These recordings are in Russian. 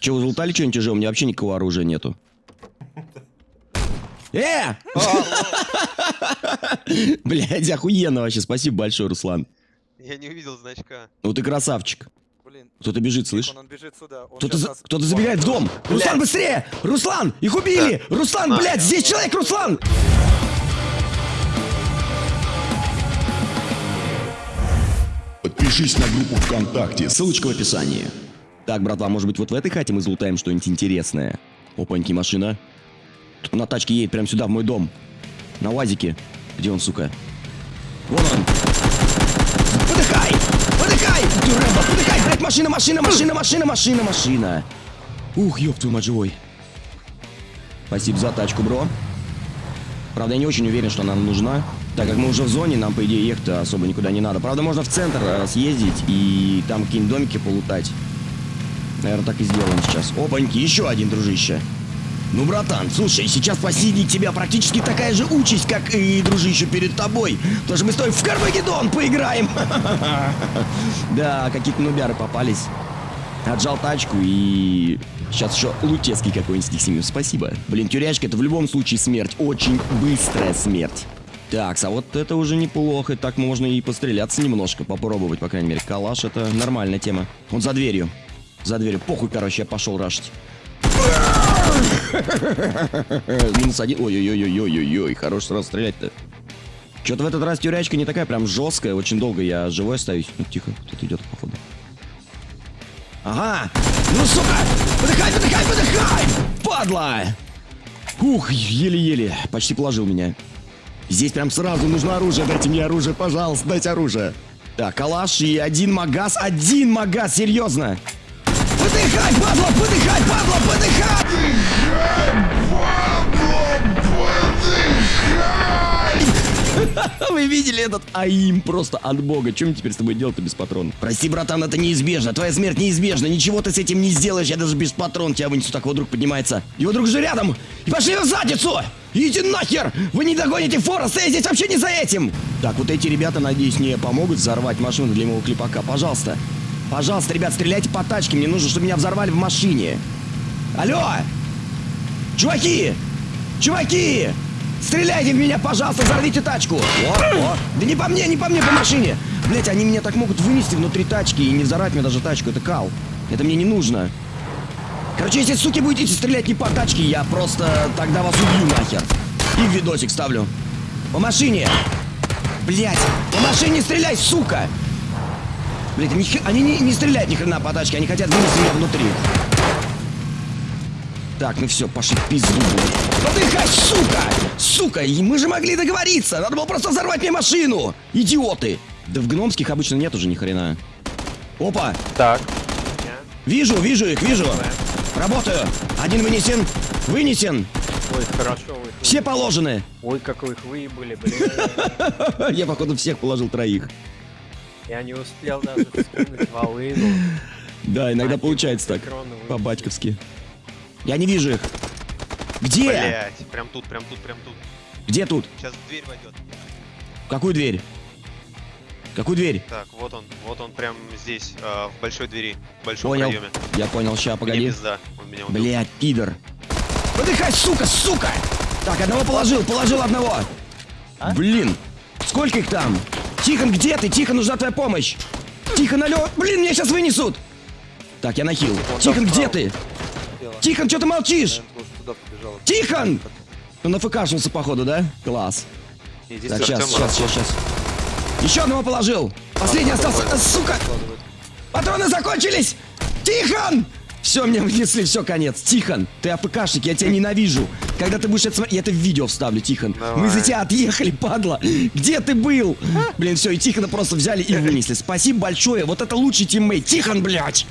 Че, вы залутали что-нибудь уже? У меня вообще никакого оружия нету. Э! Блядь, охуенно вообще. Спасибо большое, Руслан. Я не увидел значка. Ну ты красавчик. Блин. Кто-то бежит. Он Кто-то за- нас- кто-то забегает в дом. Руслан, быстрее! Руслан, их убили! Руслан, На. блядь, здесь человек, Руслан! Подпишись на группу ВКонтакте. Ссылочка в описании. Так, братва, может быть, вот в этой хате мы залутаем что-нибудь интересное. Опаньки, машина. Тут на тачке едет прямо сюда, в мой дом. На УАЗике. Где он, сука? Вон он. Подыхай! Подыхай! Ты, подыхай! Блядь, машина, машина, машина, машина, машина, машина. Ух, ёб твою мать, живой. Спасибо за тачку, бро. Правда, я не очень уверен, что она нам нужна. Так как мы уже в зоне, нам, по идее, ехать особо никуда не надо. Правда, можно в центр э, съездить и там какие-нибудь домики полутать. Наверное, так и сделаем сейчас. Опаньки, еще один, дружище. Ну, братан, слушай, сейчас посидеть тебя практически такая же участь, как и дружище перед тобой. Что мы с тобой в Кармагеддон поиграем. Да, какие-то нубяры попались. Отжал тачку и... Сейчас еще Лутецкий какой-нибудь с семью. Спасибо. Блин, тюрячка это в любом случае смерть. Очень быстрая смерть. Так, а вот это уже неплохо. Так можно и постреляться немножко, попробовать, по крайней мере. Калаш это нормальная тема. Он за дверью. За дверью. Похуй, короче, я пошел рашить. Минус один. Ой-ой-ой-ой-ой-ой. Хорош сразу стрелять-то. Что-то в этот раз тюрячка не такая прям жесткая. Очень долго я живой остаюсь. Ну, тихо, кто-то идет, походу. Ага! Ну, сука! Подыхай, подыхай, подыхай! Падла! Ух, еле-еле. Почти положил меня. Здесь прям сразу нужно оружие. Дайте мне оружие, пожалуйста, дайте оружие. Так, калаш и один магаз. Один магаз, серьезно. Подыхай, падла, подыхай, падла, подыхай! Вы видели этот АИМ просто от бога. Чем теперь с тобой делать-то без патронов? Прости, братан, это неизбежно. Твоя смерть неизбежна. Ничего ты с этим не сделаешь. Я даже без патрон тебя вынесу. Так вот друг поднимается. Его друг же рядом. И пошли в задницу! Идите нахер! Вы не догоните Фореста, я здесь вообще не за этим! Так, вот эти ребята, надеюсь, не помогут взорвать машину для моего клипака. Пожалуйста. Пожалуйста, ребят, стреляйте по тачке. Мне нужно, чтобы меня взорвали в машине. Алло! Чуваки! Чуваки! Стреляйте в меня, пожалуйста, взорвите тачку! О, о. Да не по мне, не по мне, по машине! Блять, они меня так могут вынести внутри тачки и не взорвать мне даже тачку. Это кал. Это мне не нужно. Короче, если, суки, будете стрелять не по тачке, я просто тогда вас убью нахер. И в видосик ставлю. По машине! Блять, по машине стреляй, сука! Они, хе- они не, не стреляют ни хрена по тачке, они хотят вынести меня внутри. Так, ну все, пошли пизду. Подыхай, сука! Сука, и мы же могли договориться! Надо было просто взорвать мне машину! Идиоты! Да в гномских обычно нет уже ни хрена. Опа! Так. Вижу, вижу их, вижу! Работаю! Один вынесен! Вынесен! Ой, хорошо вы. Все положены! Ой, как вы их выебали, блин. Я, походу, всех положил троих. Я не успел даже скинуть волыну. Да, иногда получается так. По-батьковски. Я не вижу их. Где? Блять, прям тут, прям тут, прям тут. Где тут? Сейчас в дверь войдет. Какую дверь? Какую дверь? Так, вот он, вот он прям здесь, а, в большой двери, в большом Понял. проеме. Я понял, ща, Мне погоди. пизда, он меня убил. Блять, пидор. Подыхай, сука, сука! Так, одного положил, положил одного. Блин, сколько их там? Тихон, где ты? Тихон, нужна твоя помощь. Тихон, алло. Блин, меня сейчас вынесут. Так, я нахил. Тихон, где ты? Тихон, что ты молчишь? Тихон! Ну, нафкашился, походу, да? Класс. Так, сейчас, сейчас, сейчас, сейчас. Еще одного положил. Последний остался. Сука! Патроны закончились! Тихон! Все, меня внесли, все, конец. Тихон, ты AFK шник, я тебя ненавижу. Когда ты будешь это смотреть, я это в видео вставлю, Тихон. Мы за Давай. тебя отъехали, падла. Где ты был? Блин, все, и Тихона просто взяли и вынесли. Спасибо большое, вот это лучший teammate. Тихон, блядь!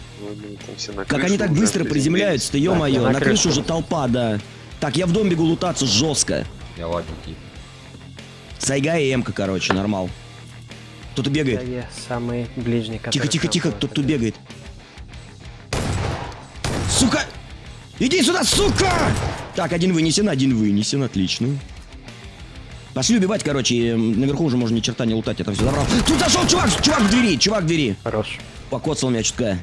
Как они так быстро приземляются-то, ё-моё. на На крышу уже толпа, да. Так, я в дом бегу лутаться жестко. Я ладненький. Сайга и Эмка, короче, нормал. Кто-то бегает. Я самый ближний, Тихо, тихо, тихо, будет кто тут бегать. бегает. Иди сюда, сука! Так, один вынесен, один вынесен, отлично. Пошли убивать, короче, наверху уже можно ни черта не лутать, там все забрал. Тут зашел чувак, чувак в двери, чувак в двери. Хорош. Покоцал меня чутка.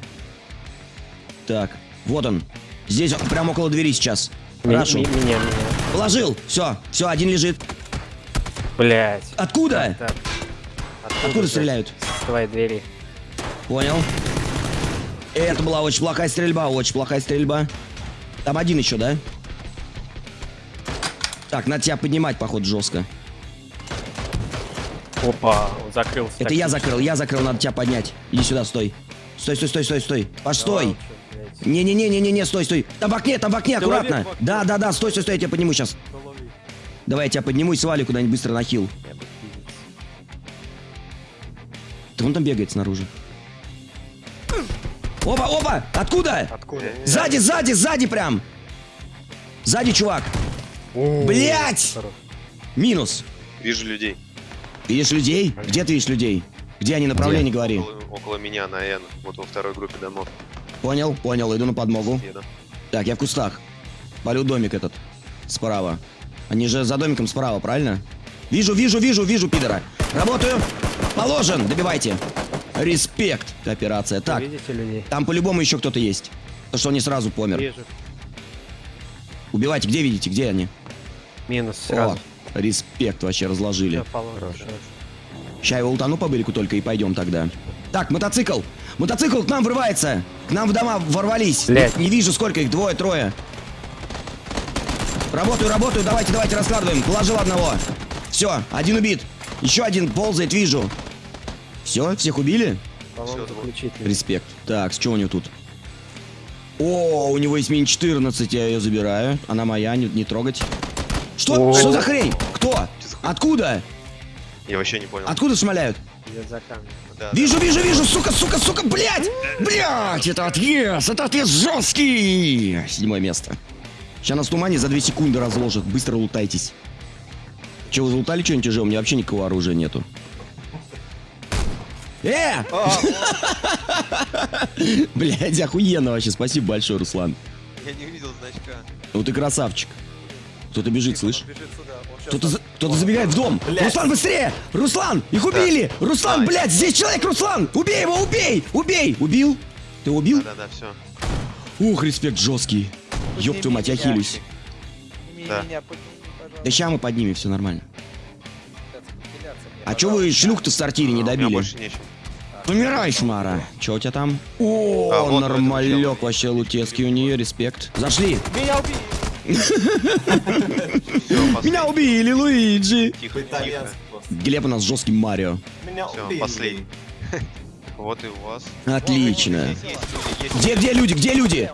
Так. Вот он. Здесь, прямо около двери сейчас. Рашу. ми- Меня, меня. Положил. Все, все, один лежит. Блять. Откуда? Откуда стреляют? С твоей двери. Понял. Это была очень плохая стрельба, очень плохая стрельба. Там один еще, да? Так, надо тебя поднимать, походу, жестко. Опа, закрылся. Это я закрыл, я закрыл, надо тебя поднять. Иди сюда, стой. Стой, стой, стой, стой, стой. Паш, стой. Не-не-не-не-не, стой, стой. Там в окне, там в окне, аккуратно. Да, да, да, стой, стой, стой, я тебя подниму сейчас. Давай я тебя подниму и свалю куда-нибудь быстро на хил. Да он там бегает снаружи. Опа, опа! Откуда? Откуда? Сзади, сзади, сзади прям! Сзади, чувак! Блять! Минус. Вижу людей. Видишь людей? Где ты видишь людей? Где они? Направление говори. Около, около меня на N. Вот во второй группе домов. Понял, понял, иду на подмогу. Еду. Так, я в кустах. Полю домик этот. Справа. Они же за домиком справа, правильно? Вижу, вижу, вижу, вижу, пидора. Работаю. Положен. Добивайте. Респект. Операция. Так, Видите людей? там по-любому еще кто-то есть. То, что он не сразу помер. Вижу. Убивайте. Где видите? Где они? Минус сразу. О, респект вообще разложили. Ща его ултану по бырику только и пойдем тогда. Так, мотоцикл! Мотоцикл к нам врывается! К нам в дома ворвались! Не, не вижу, сколько их, двое, трое. Работаю, работаю, давайте, давайте раскладываем. Положил одного. Все, один убит. Еще один ползает, вижу. Все, всех убили? Заключительный. Респект. Так, с чего у него тут? О, у него есть мини 14, я ее забираю. Она моя, не, не трогать. Что? О. Что за хрень? Кто? Откуда? Я вообще не понял. Откуда шмаляют? Камнем. Да, Вижу, вижу, вижу, сука, сука, сука, блядь! Блядь, это отъезд, это отъезд жесткий! Седьмое место. Сейчас нас в тумане за 2 секунды разложат, быстро лутайтесь. Че, вы залутали что-нибудь уже? У меня вообще никакого оружия нету. Э! Блядь, охуенно вообще, спасибо большое, Руслан. да. Я не увидел значка. Ну ты красавчик. Кто-то бежит, слышь? Щас Кто-то, за- кто-то забегает в дом. Руслан, быстрее! Руслан, их убили! Руслан, Давай. блядь, здесь человек, Руслан! Убей его, убей! Убей! Убил? Ты убил? Да-да-да, все. Ух, респект жесткий. Ёб твою мать, я хилюсь. Да. меня, подними, Да ща мы поднимем, все нормально. А чё вы шлюх-то в сортире не А, У меня добили? Помирай, шмара. Чё у тебя там? А, О, вот нормалек вообще лутецкий у нее, респект. Зашли. Меня убили! Все, Меня убили, Луиджи. Тихо, тихо. Глеб у нас жесткий Марио. Меня Все, последний. Вот и у вас. Отлично. Где, где люди, где люди?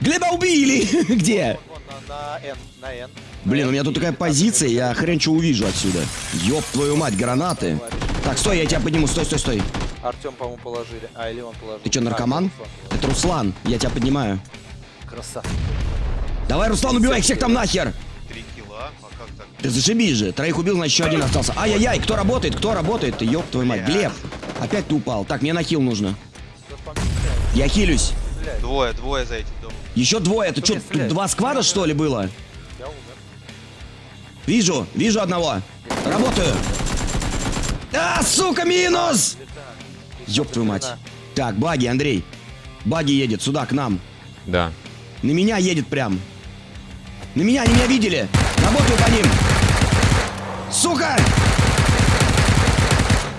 Глеба убили! Где? Вон, на, на N, на N. Блин, у меня тут такая позиция, я хрен что увижу отсюда. Ёб твою мать, гранаты. Так, стой, я тебя подниму, стой, стой, стой. Артем, по-моему, положили. А, или он положил. Ты А, наркоман? Положил. Это Руслан, я тебя поднимаю. Красавчик. Давай, Руслан, убивай их всех там нахер! три килла. А как так? Ты зашибись же, троих убил, значит еще один остался. Ай-яй-яй, кто работает, кто работает? Ты ёб твою мать, Глеб! Опять ты упал. Так, мне на хил нужно. Я хилюсь. Двое, двое за этим домом. Еще двое, это что, тут два сквада что ли было? Я умер. Вижу, вижу одного. Работаю. А, сука, минус! Ёб твою мать. Так, баги, Андрей. Баги едет сюда, к нам. Да. На меня едет прям. На меня, они меня видели. Работаю по ним. Сука!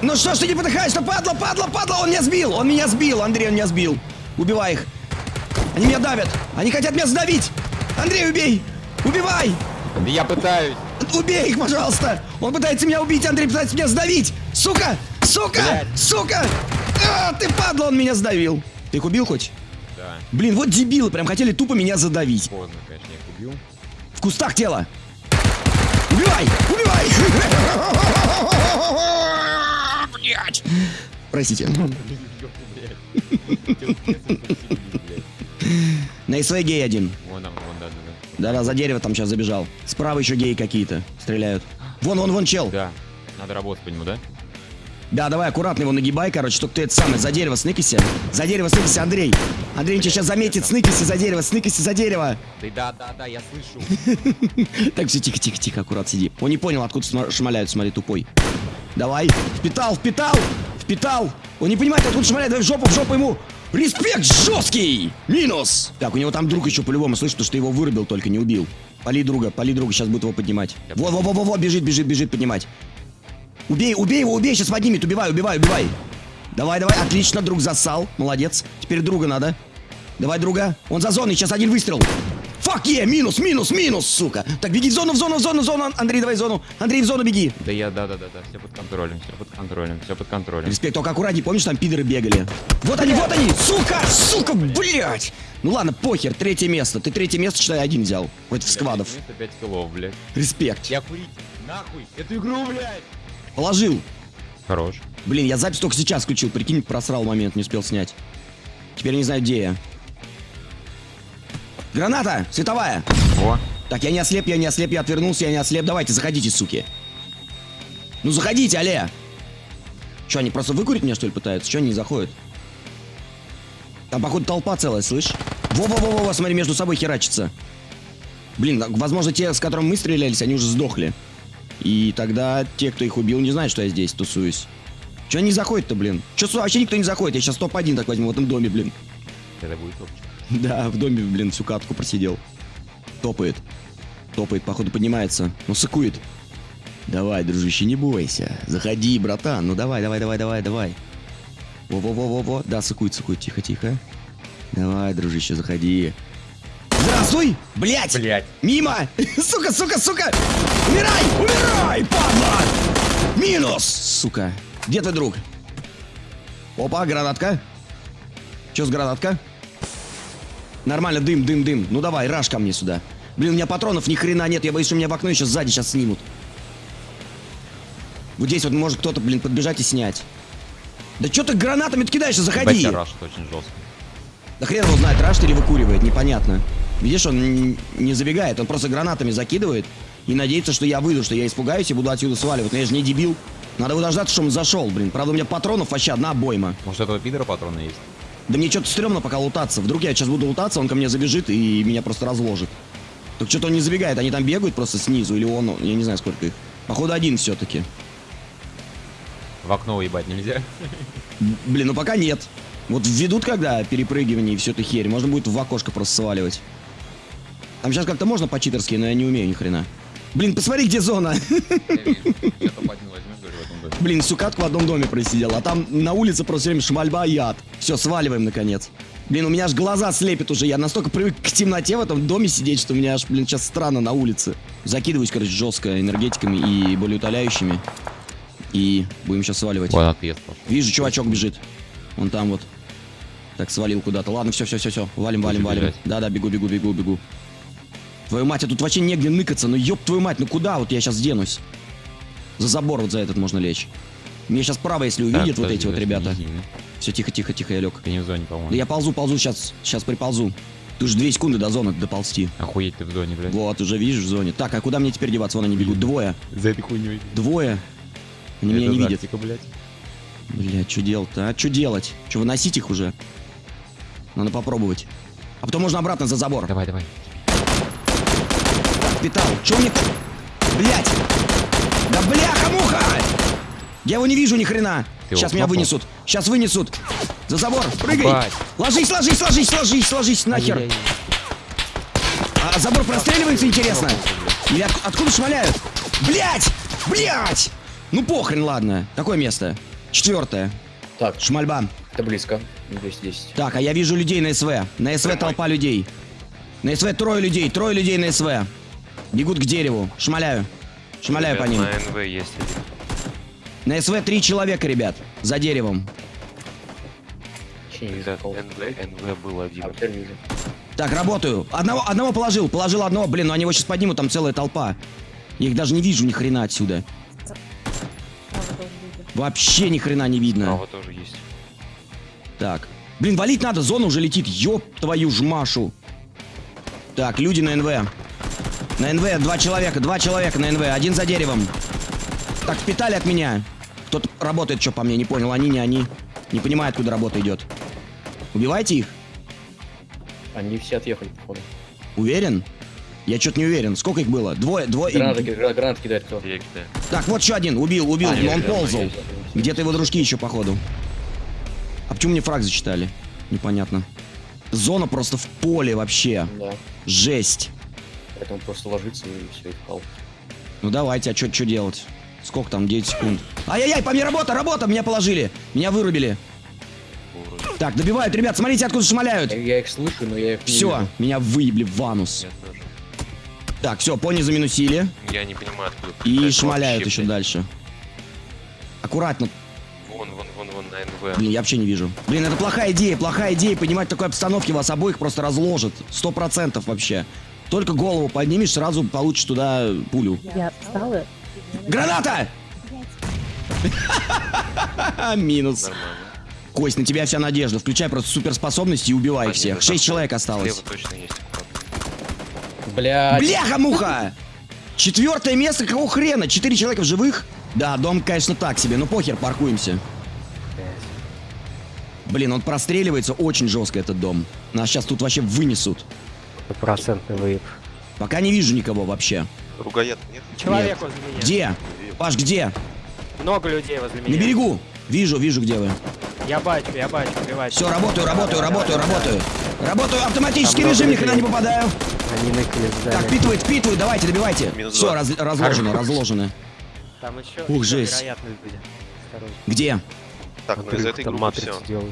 Ну что ж ты не подыхаешь-то, падла, падла, падла, он меня сбил, он меня сбил, Андрей, он меня сбил. Убивай их. Они меня давят, они хотят меня сдавить. Андрей, убей, убивай. Я пытаюсь. Убей их, пожалуйста! Он пытается меня убить, Андрей пытается меня сдавить! Сука! Сука! Блядь. Сука! А, ты падла, он меня сдавил! Ты их убил хоть? Да. Блин, вот дебилы, прям хотели тупо меня задавить. Поздно, конечно, я их убил. В кустах тело! Убивай! Убивай! Блять! Простите. На СВ гей один. Вон там, вон, да, да, Да-да, за дерево там сейчас забежал. Справа еще геи какие-то стреляют. Вон, вон, вон чел. да. Да. Надо работать по нему, да? Да, давай аккуратно его нагибай, короче, чтобы ты это самое, за дерево сныкайся. За дерево сныкайся, Андрей. Андрей тебя сейчас заметит, сныкайся за дерево, сныкайся за дерево. Да, да, да, да, я слышу. Так, все, тихо, тихо, тихо, аккурат сиди. Он не понял, откуда шмаляют, смотри, тупой. Давай, впитал, впитал, впитал. Он не понимает, откуда шмаляют, давай в жопу, в жопу ему. Респект жесткий! Минус! Так, у него там друг еще по-любому, потому что ты его вырубил, только не убил. Пали друга, пали друга, сейчас будет его поднимать. Я Во, во, во, во, во, бежит, бежит, бежит поднимать. Убей, убей его, убей, сейчас поднимет, убивай, убивай, убивай. Давай, давай, отлично, друг засал, молодец. Теперь друга надо. Давай, друга. Он за зоной, сейчас один выстрел. Фак е, минус, минус, минус, сука. Так, беги в зону, в зону, в зону, в зону. Андрей, давай в зону. Андрей, в зону беги. Да я, да, да, да, да, все под контролем, все под контролем, все под контролем. Респект, только аккуратней, помнишь, там пидоры бегали? Вот они, вот они! Сука! Сука, блядь! Ну ладно, похер, третье место. Ты третье место, считай, один взял. Против сквадов. 5 килов, блядь. Респект. Я курить, нахуй, эту игру, блядь. Положил. Хорош. Блин, я запись только сейчас включил, прикинь, просрал момент, не успел снять. Теперь не знаю, где я. Граната! Световая! О, Так, я не ослеп, я не ослеп, я отвернулся, я не ослеп. Давайте, заходите, суки. Ну заходите, алле! Че, они просто выкурить меня, что ли, пытаются? Че они не заходят? Там, походу, толпа целая, слышь? Во-во-во-во, смотри, между собой херачится. Блин, возможно, те, с которыми мы стрелялись, они уже сдохли. И тогда те, кто их убил, не знают, что я здесь тусуюсь. Че они заходят-то, блин? Че, вообще никто не заходит? Я сейчас топ-1 так возьму в этом доме, блин. это будет топчик. Да, в доме, блин, всю катку просидел. Топает. Топает, походу поднимается. Ну, сыкует. Давай, дружище, не бойся. Заходи, братан. Ну давай, давай, давай, давай, давай. Во-во-во-во-во. Да, сыкует, сыкует. Тихо, тихо. Давай, дружище, заходи. Здравствуй! Блять! Блядь. Мимо! Сука, сука, сука! Умирай! Умирай, падла! Минус! Сука. Где твой друг? Опа, гранатка. Че с гранатка? Нормально, дым, дым, дым. Ну давай, раш ко мне сюда. Блин, у меня патронов ни хрена нет. Я боюсь, что меня в окно еще сзади сейчас снимут. Вот здесь вот может кто-то, блин, подбежать и снять. Да что ты гранатами ты кидаешься? Заходи! Ебать, рашит очень жестко. Да хрен его знает, рашит или выкуривает, непонятно. Видишь, он не забегает, он просто гранатами закидывает и надеется, что я выйду, что я испугаюсь и буду отсюда сваливать. Но я же не дебил. Надо было дождаться, что он зашел, блин. Правда, у меня патронов вообще одна обойма. Может, этого пидора патроны есть? Да мне что-то стрёмно пока лутаться. Вдруг я сейчас буду лутаться, он ко мне забежит и меня просто разложит. Так что-то он не забегает, они там бегают просто снизу, или он, я не знаю сколько их. Походу один все-таки. В окно уебать нельзя? Блин, ну пока нет. Вот введут когда перепрыгивание и всю эту херь, можно будет в окошко просто сваливать. Там сейчас как-то можно по-читерски, но я не умею ни хрена. Блин, посмотри, где зона. Я вижу. Я топ-1 возьмешь, говорю, в этом доме. Блин, всю катку в одном доме просидел, а там на улице просто время шмальба и ад. Все, сваливаем, наконец. Блин, у меня аж глаза слепит уже. Я настолько привык к темноте в этом доме сидеть, что у меня аж, блин, сейчас странно на улице. Закидываюсь, короче, жестко энергетиками и болеутоляющими. И будем сейчас сваливать. Вот отъезд пошел. Вижу, чувачок бежит. Он там вот. Так, свалил куда-то. Ладно, все, все, все, все. Валим, валим, валим. Да-да, бегу, бегу, бегу, бегу. Твою мать, а тут вообще негде ныкаться. Ну ёб твою мать, ну куда вот я сейчас денусь? За забор вот за этот можно лечь. Мне сейчас право, если увидят Так, вот эти вот ребята. Все, тихо, тихо, тихо, я лег. Ты не в зоне, по-моему. Да я ползу, ползу, сейчас, сейчас приползу. Ты уже две секунды до зоны доползти. Охуеть ты в зоне, блядь. Вот, уже видишь в зоне. Так, а куда мне теперь деваться? Вон они бегут. Двое. За этой хуйней. Двое. Они меня не видят. тактика, блядь. Бля, что делать-то? А что делать? Что, выносить их уже? Надо попробовать. А потом можно обратно за забор. Давай, давай. Так, питал. Че мне... Блять! Да бляха-муха! Я его не вижу ни хрена. Ты Сейчас меня кнопнул? вынесут. Сейчас вынесут. За забор. Прыгай. Ебать. Ложись, ложись, ложись, ложись, ложись нахер. А забор простреливается, интересно? Или от- откуда шмаляют? Блять! Блять! Ну похрен, ладно. Какое место? Четвертое. Так, Шмальба. это близко. 210. Так, а я вижу людей на СВ. На СВ толпа людей. На СВ трое людей, трое людей на СВ. Бегут к дереву. Шмаляю. Шмаляю по ним. На НВ есть один. На СВ три человека, ребят. За деревом. НВ, НВ был один. А. Так, работаю. Одного, одного положил. Положил одного. Блин, ну они его сейчас поднимут, там целая толпа. Я их даже не вижу ни хрена отсюда. Вообще ни хрена не видно. Справа тоже есть. Так. Блин, валить надо, зона уже летит. Ёб твою ж Машу. Так, люди на НВ. На НВ два человека, два человека на НВ, один за деревом. Так, питали от меня. Кто-то работает, что по мне, не понял, они, не они. Не понимает, куда работа идет. Убивайте их? Они все отъехали, походу. Уверен? Я что-то не уверен. Сколько их было? Двое, двое. Гранаты, гра- гранаты кидает кто? Так, вот еще один. Убил, убил. А, но он ползал. Где-то его дружки еще, походу. А почему мне фраг зачитали? непонятно. Зона просто в поле вообще. Да. Жесть. Поэтому просто ложится и все, и впал. Ну давайте, а что делать? Сколько там? 9 секунд. Ай-яй-яй, по мне работа, работа! Меня положили. Меня вырубили. Так, добивают, ребят, смотрите, откуда шмаляют. Я, я их слышу, но я их не Все, вижу. меня выебли в анус. Я тоже. Так, все, пони заминусили. Я не понимаю, откуда. И какая-то шмаляют вообще, еще блядь. дальше. Аккуратно. Вон, вон, вон, вон, на НВ. Блин, я вообще не вижу. Блин, это плохая идея, плохая идея. Понимать, в такой обстановке вас обоих просто разложат. Сто процентов вообще. Только голову поднимешь, сразу получишь туда пулю. Я встала. Граната! Минус. Кость, на тебя вся надежда. Включай просто суперспособности и убивай всех. Шесть человек осталось. Блядь. Бляха-муха! Четвертое место, какого хрена? Четыре человека в живых? Да, дом, конечно, так себе, но похер, паркуемся. Блин, он простреливается очень жестко, этот дом. Нас сейчас тут вообще вынесут. Стопроцентный выеб. Пока не вижу никого вообще. Ругаят, нет? Человек Нет. возле меня. Где? Паш, где? Много людей возле меня. На берегу. Вижу, вижу, где вы. Я бачу, я бачу, убивать. Все, работаю, работаю, работаю, работаю. Работаю, автоматический Там режим, много ни хрена не попадаю. Они в Так, впитывает, впитывает, давайте, добивайте. Минус Все, два. разложено, разложено. Там еще, Ух, еще жесть. Где? Так, ну из этой группы все.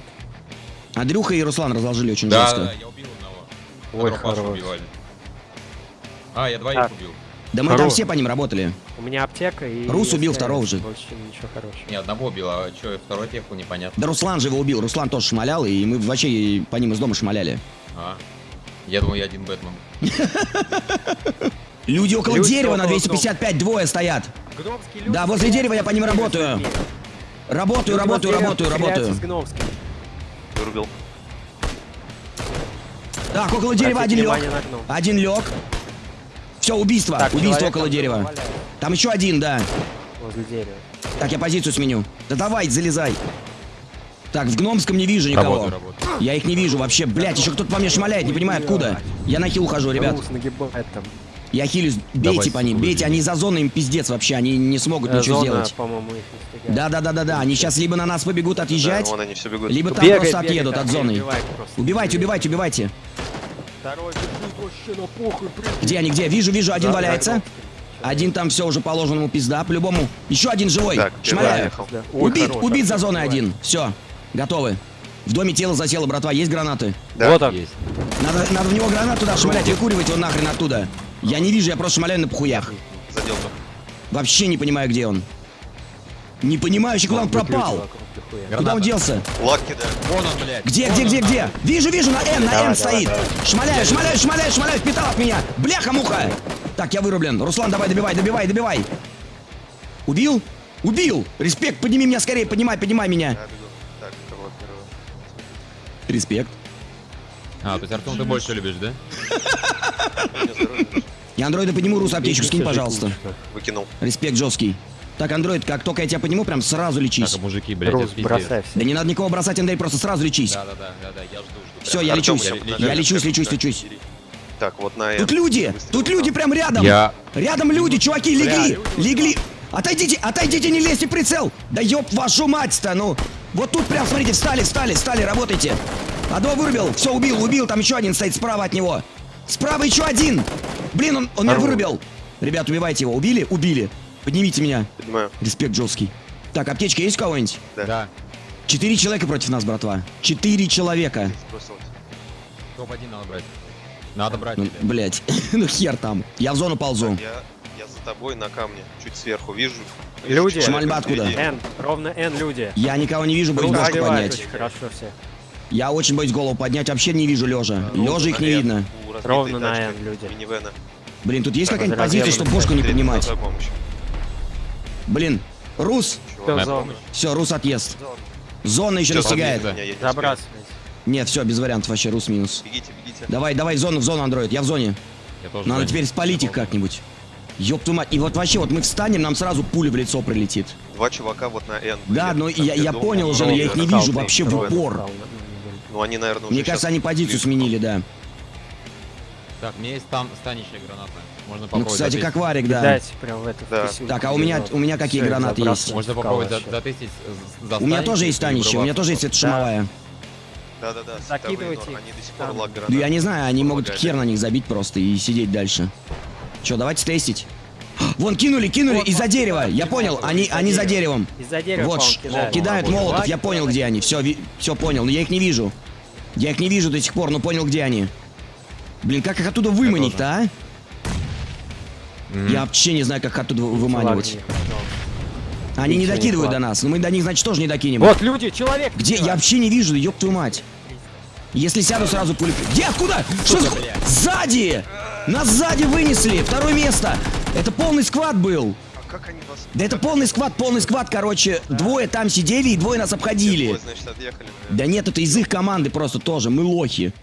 Андрюха и Руслан разложили очень Да, жестко. да. Ой, хорош. убивали. А, я двоих Так. убил. Да мы там Хорош. все по ним работали. У меня аптека и... Рус убил если второго же. Больше ничего хорошего. Не, одного убил, а что, второй теху непонятно. Да Руслан же его убил. Руслан тоже шмалял, и мы вообще по ним из дома шмаляли. А. Я думал, я один Бэтмен. Люди около Люди дерева на около 255 двое стоят. Люди... Да, возле дерева я по ним работаю. Работаю, работаю, работаю, работаю. Вырубил. Так, около дерева один лег. Один лег. Все, убийство. Так, убийство человек около там дерева. валяется Там еще один, да. Возле дерева. Так, я позицию сменю. Да давай, залезай. Так, в гномском не вижу никого. Работаю, работаю. Я их не вижу вообще. Блять, еще кто-то по мне шмаляет, не понимаю откуда. Я на хил ухожу, ребят. Я хилюсь. Бейте Давай, по ним, бейте. Они за зоной, им пиздец вообще. Они не смогут Э, ничего Зона, сделать. по-моему, их не стигает. Да, да, да, да, да. Они сейчас либо на нас побегут отъезжать, Да, вон они все бегут. либо там Бегай, просто бегай, отъедут так, от зоны. Убивайте, убивайте, убивайте. Второй бежит вообще на похуй, блин. Где они, где? Вижу, вижу, один За- валяется. Один там все уже положено ему пизда, по-любому. Еще один живой. Так, Шмаляю. Да. Ой, Убит, хорош, убит за зоной один. Все, готовы. В доме тело засело, братва. Есть гранаты? Да. Вот он. Есть. Надо, надо в него гранату туда шмалять, выкуривать его нахрен оттуда. Я не вижу, я просто шмаляю на похуях. Задел тут. Вообще не понимаю, где он. Не понимаю, еще куда он пропал. Вокруг дохуя. Куда он Граната. делся? Лаки, да. Вон он, блядь. Где, Вон где, он, где, где? Вижу, вижу, на Н, на Давай, Н давай, стоит. давай. Шмаляю, шмаляю, шмаляю, шмаляю, впитал от меня. Бляха-муха. Так, я вырублен. Руслан, давай, добивай, добивай, добивай. Убил? Убил! Респект, подними меня скорее, поднимай, поднимай меня. Так? Респект. А, то есть Артем ты больше любишь, да? Я андроида подниму, Рус, аптечку скинь, пожалуйста. Выкинул. Респект жесткий. Так, андроид, как только я тебя подниму, прям сразу лечись. Так, мужики, блядь, Рус, бросай все. Да не надо никого бросать, Андрей, просто сразу лечись. Да, да, да, да, да, я жду, жду. Все, я лечусь. я лечусь, лечусь, лечусь. Так, вот на Тут люди! Тут люди прям рядом! Я... Рядом люди, чуваки, легли! Легли! Отойдите, отойдите, не лезьте в прицел! Да ёб вашу мать-то, ну! Вот тут прям, смотрите, встали, встали, встали, работайте! Одного вырубил, все, убил, убил, там еще один стоит справа от него. Справа еще один! Блин, он, он меня вырубил! Ребят, убивайте его, убили? Убили. Поднимите меня. Понимаю. Респект жесткий. Так, аптечка есть у кого-нибудь? Да. Четыре человека против нас, братва. Четыре человека. Бросил. Топ-1 надо брать. Надо брать, Ну, блять, ну хер там. Я в зону ползу. Я, я за тобой на камне, чуть сверху вижу. Люди. Шмальба откуда? Н, ровно Н люди. Я никого не вижу, боюсь Рус башку поднять. очень хорошо все. Я очень боюсь голову поднять, вообще не вижу лежа. Лежа их не видно. Ровно на Н люди. Минивэна. Блин, тут есть какая-нибудь позиция, чтобы бошку не поднимать? Блин, Рус. Все, Рус отъезд. Зона. Еще достигает. не все, без вариантов вообще, Рус минус. Бегите, бегите. Давай, давай в зону, в зону, андроид. Я в зоне. Я тоже Надо теперь спалить их как-нибудь. Ёб твою мать. И вот вообще, вот мы встанем, нам сразу пуля в лицо прилетит. Два чувака вот на Н. Да, но Там, я, я понял уже, но я их не вижу вообще в упор. Ну, они, наверное, уже Мне кажется, они позицию сменили, да. Так, у меня есть там станищая граната. Можно Ну, попробовать кстати, затестить. как варик, да. Дайте прям в эту Да. Так, а у меня- у меня какие Всё, гранаты есть? Можно попробовать за- затестить. за У меня тоже есть станище, у меня тоже есть эта шумовая. Да-да-да, Закидывайте световые нор, их. Они до сих пор лаг Ну, гранат. я не знаю, они могут хер на них забить просто и сидеть дальше. Че, давайте тестить. Вон, кинули, кинули Вот, из-за дерева. Я понял, они, они за деревом. Из-за дерева, Вот, кидают. кидают Молот. молотов, я понял, где они. Все, все понял, но я их не вижу. Я их не вижу до сих пор, но понял, где они. Блин, как их оттуда выманить-то, а? Я вообще не знаю, как их оттуда выманивать. Они не Ничего не докидывают до нас, но мы до них, значит, тоже не докинем. Вот люди, человек! Где? Я вообще не вижу, ёб твою мать. Если сяду, сразу пули... Где? Откуда? Что за... Сзади! Нас сзади вынесли! Второе место! Это полный сквад был! А как они вас... Да это полный сквад, полный сквад, короче. Двое там сидели и двое нас обходили. Двое, значит, отъехали. наверное. Да нет, это из их команды просто тоже. Мы лохи.